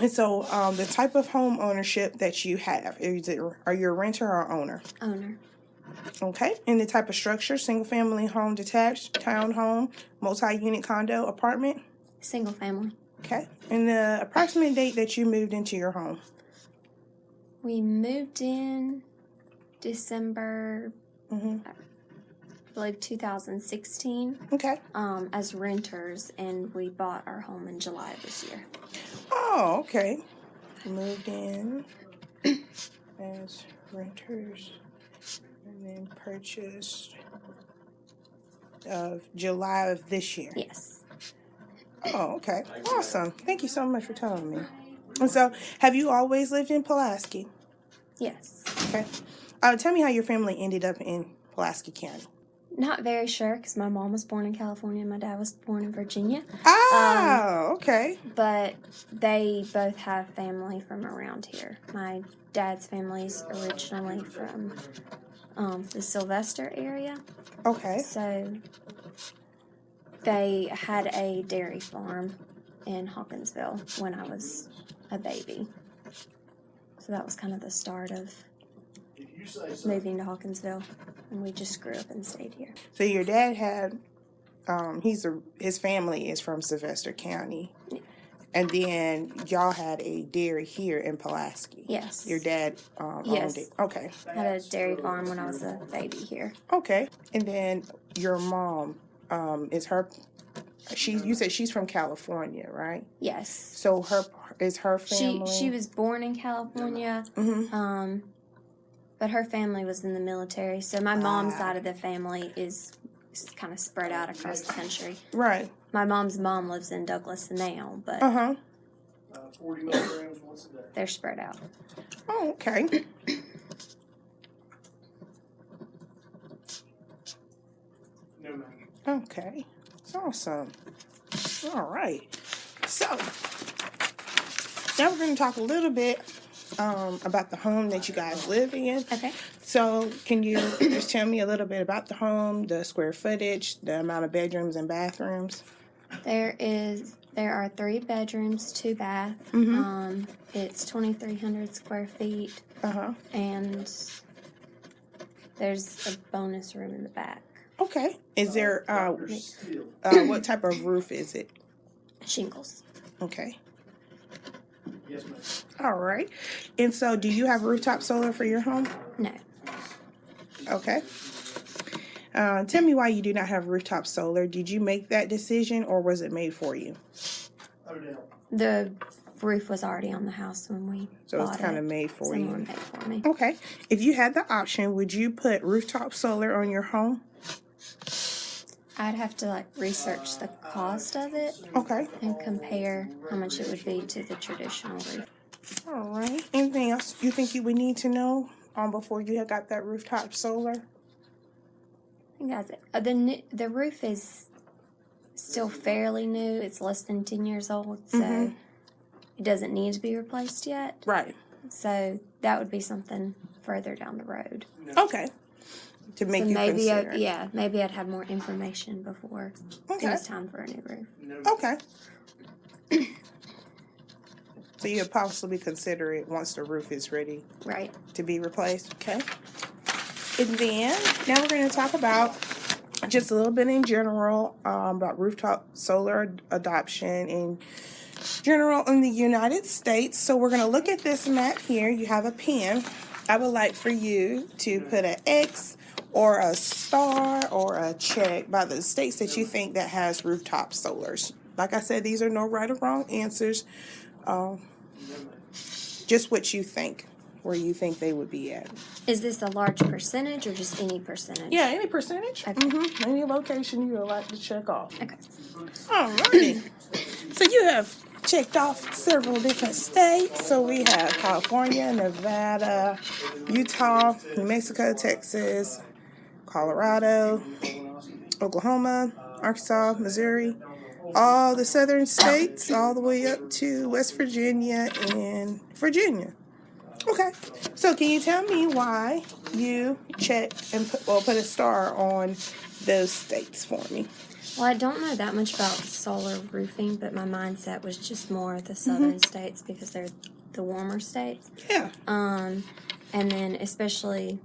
And so, um, the type of home ownership that you have is it are you a renter or owner? Owner. Okay, and the type of structure: single family home, detached, townhome, multi-unit condo, apartment. Single family. Okay, and the approximate date that you moved into your home. We moved in December, Mhm. I believe 2016, Okay. um, as renters, and we bought our home in July of this year. Oh, okay. Moved in as renters and then purchased of July of this year. Yes. Oh, okay. Awesome. Thank you so much for telling me. And so, have you always lived in Pulaski? Yes. Okay. Uh, tell me how your family ended up in Pulaski County. Not very sure because my mom was born in California and my dad was born in Virginia, Oh, okay. but they both have family from around here. My dad's family's originally from um, the Sylvester area, Okay. so they had a dairy farm in Hawkinsville when I was a baby. So that was kind of the start of moving to Hawkinsville, and we just grew up and stayed here. So your dad had, um, he's a his family is from Sylvester County, and then y'all had a dairy here in Pulaski. Yes. Your dad um, Yes. owned it. Okay. had a dairy farm when I was a baby here. Okay. And then your mom, um, is her. She you said she's from California, right? Yes. So her is her family. she she was born in California, Mhm. um, but her family was in the military. So my mom's Ah. side of the family is, kind of spread out across the country. Right. My mom's mom lives in Douglas now, but Uh huh. Uh, 40 milligrams once a day. they're spread out. Oh, okay. No, ma'am. Okay. Awesome. All right. So now we're going to talk a little bit um, about the home that you guys live in. Okay. So can you just tell me a little bit about the home, the square footage, the amount of bedrooms and bathrooms? There is there are three bedrooms, two bath. Mhm. Um, it's twenty three hundred square feet, Uh huh. and there's a bonus room in the back. Okay. Is there uh, uh what type of roof is it? Shingles. Okay. Yes, ma'am. All right. And so, do you have rooftop solar for your home? No. Okay. Uh, tell me why you do not have rooftop solar. Did you make that decision or was it made for you? The roof was already on the house when we So it's kind it. of made for Someone you. paid for me. Okay. If you had the option, would you put rooftop solar on your home? I'd have to like research the cost of it Okay. and compare how much it would be to the traditional roof. All right. Anything else you think you would need to know um, before you had got that rooftop solar? I think that's it. Uh, the the roof is still fairly new. It's less than ten years old, so Mhm. it doesn't need to be replaced yet. Right. So that would be something further down the road. Okay. To make so you maybe, I, consider. yeah, maybe I'd have more information before it was time for a new roof. Okay. so you would possibly consider it once the roof is ready Right. to be replaced. Okay. And then now we're going to talk about just a little bit in general um, about rooftop solar adoption in general in the United States. So we're going to look at this map here. You have a pen. I would like for you to put an X or a star or a check by the states that you think that has rooftop solars. Like I said, these are no right or wrong answers. Um, just what you think, where you think they would be at. Is this a large percentage or just any percentage? Yeah, any percentage. Okay. hmm Any location you would like to check off. Okay. Alrighty. so you have checked off several different states. So we have California, Nevada, Utah, New Mexico, Texas, Colorado, Oklahoma, Arkansas, Missouri, all the southern states, all the way up to West Virginia and Virginia. Okay. So can you tell me why you checked and put, well, put a star on those states for me? Well, I don't know that much about solar roofing, but my mindset was just more the southern states because they're the warmer states. Yeah. Um, and then especially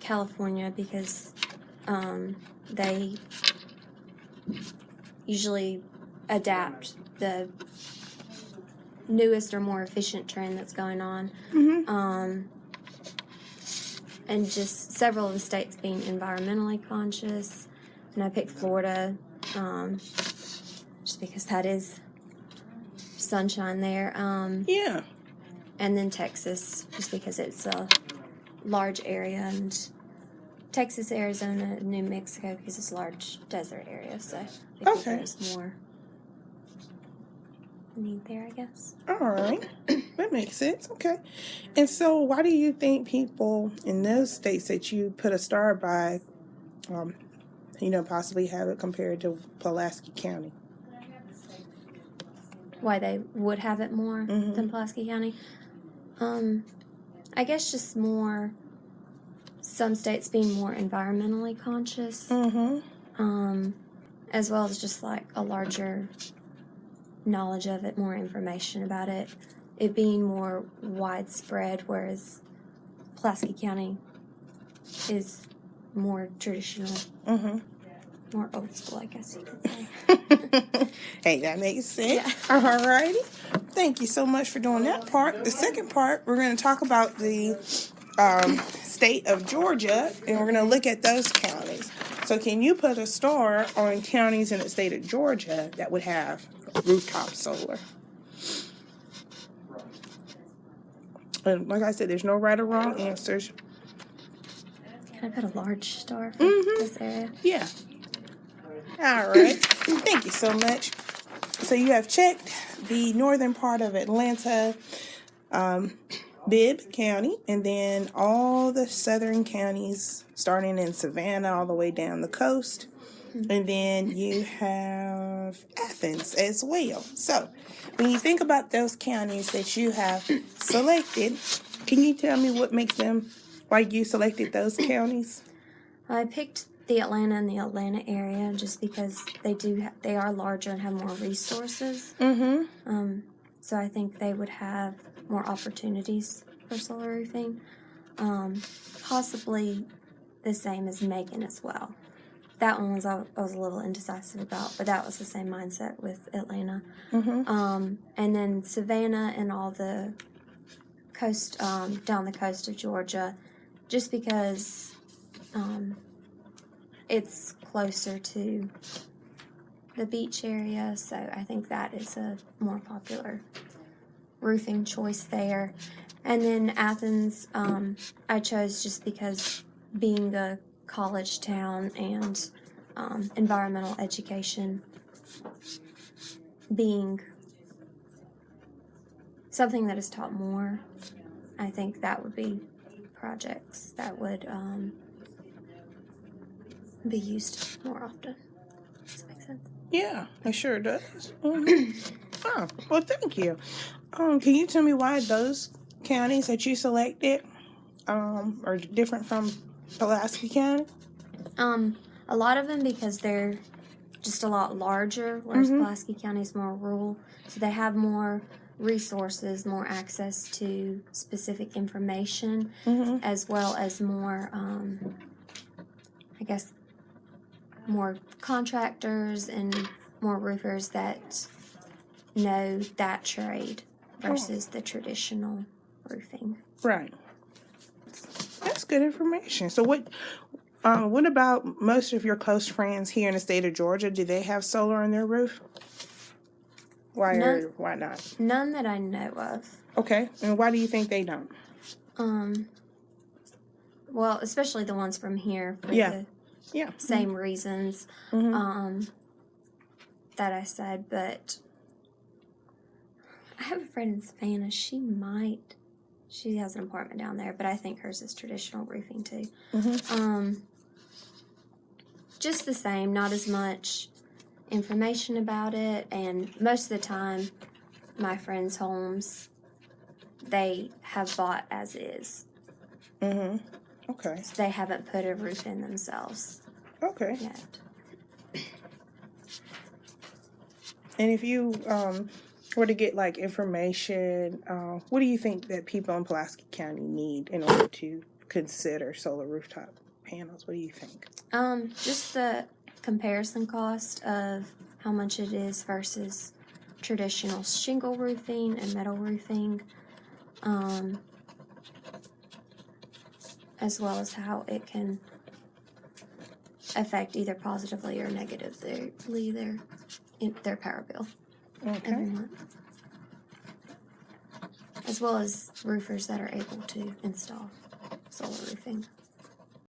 California because um, they usually adapt the newest or more efficient trend that's going on. Mhm. Um, and just several of the states being environmentally conscious. And I picked Florida um, just because that is sunshine there. Um, Yeah. and then Texas, just because it's a large area, and Texas, Arizona, New Mexico, because it's a large desert area. So I think Okay. there's more need there, I guess. All right. that makes sense. Okay. And so, why do you think people in those states that you put a star by, um, you know, possibly have it compared to Pulaski County? Why they would have it more Mhm. than Pulaski County? Um, I guess just more. Some states being more environmentally conscious. Mm-hmm. um, as well as just like a larger knowledge of it, more information about it, it being more widespread, whereas Pulaski County is more traditional, Mm-hmm. more old school, I guess you could say. hey, that makes sense. Yeah. All righty. Thank you so much for doing that part. The second part, we're going to talk about the um, state of Georgia, and we're going to look at those counties. So, can you put a star on counties in the state of Georgia that would have rooftop solar? And like I said, there's no right or wrong answers. Can I put a large star for Mhm. this area? Yeah. All right. Thank you so much. So you have checked the northern part of Atlanta, um, Bibb County, and then all the southern counties, starting in Savannah all the way down the coast. And then you have Athens as well. So when you think about those counties that you have selected, can you tell me what makes them, why you selected those counties? I picked the Atlanta and the Atlanta area just because they do ha- they are larger and have more resources. Mm-hmm. Um, so I think they would have more opportunities for solar roofing. Um, possibly the same as Macon as well. That one was I, I was a little indecisive about, but that was the same mindset with Atlanta. Mm-hmm. Um, and then Savannah and all the coast um, down the coast of Georgia, just because um, it's closer to the beach area, so I think that is a more popular roofing choice there. And then Athens, um, I chose just because being a college town and um, environmental education being something that is taught more, I think that would be projects that would um, be used more often. Does that make sense? Yeah, it sure does. Mhm. oh, well, thank you. Um, can you tell me why those counties that you selected um, are different from Pulaski County? Um, a lot of them because they're just a lot larger, whereas Mhm. Pulaski County is more rural, so they have more resources, more access to specific information, Mm-hmm. as well as more, um, I guess, more contractors and more roofers that know that trade versus the traditional roofing. Right. That's good information. So, what? Um, what about most of your close friends here in the state of Georgia? Do they have solar on their roof? Why No. or why not? None that I know of. Okay, and why do you think they don't? Um, well, especially the ones from here for Yeah. the Yeah. same reasons Mhm. um, that I said, but I have a friend in Savannah. She might. She has an apartment down there, but I think hers is traditional roofing too. Mhm. Um, just the same, not as much information about it, and most of the time, my friends' homes they have bought as is. Mm-hmm. Okay. So they haven't put a roof in themselves Okay. yet. And if you um, were to get like information, uh, what do you think that people in Pulaski County need in order to consider solar rooftop panels? What do you think? Um, just the comparison cost of how much it is versus traditional shingle roofing and metal roofing. Um, as well as how it can affect either positively or negatively their in their power bill every month. As well as roofers that are able to install solar roofing.